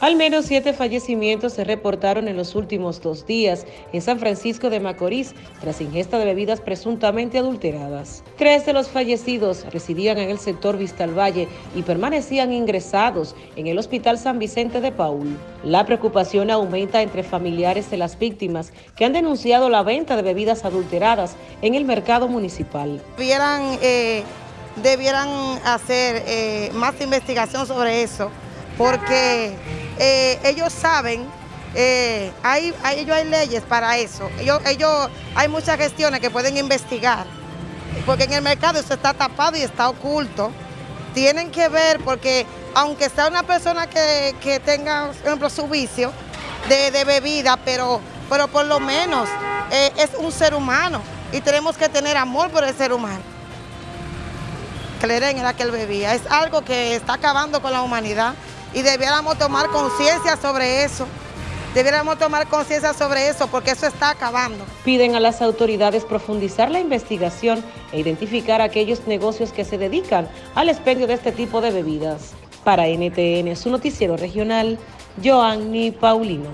Al menos siete fallecimientos se reportaron en los últimos dos días en San Francisco de Macorís tras ingesta de bebidas presuntamente adulteradas. Tres de los fallecidos residían en el sector Vistal Valle y permanecían ingresados en el Hospital San Vicente de Paul. La preocupación aumenta entre familiares de las víctimas que han denunciado la venta de bebidas adulteradas en el mercado municipal. Debieran, eh, debieran hacer eh, más investigación sobre eso porque eh, ellos saben, eh, hay, ellos hay leyes para eso, ellos, ellos, hay muchas gestiones que pueden investigar, porque en el mercado eso está tapado y está oculto. Tienen que ver porque aunque sea una persona que, tenga, por ejemplo, su vicio de, bebida, pero, pero por lo menos eh, es un ser humano y tenemos que tener amor por el ser humano. Cleren era que él bebía, es algo que está acabando con la humanidad y debiéramos tomar conciencia sobre eso. Debiéramos tomar conciencia sobre eso porque eso está acabando. Piden a las autoridades profundizar la investigación e identificar aquellos negocios que se dedican al expendio de este tipo de bebidas. Para NTN, su noticiero regional, Joanny Paulino.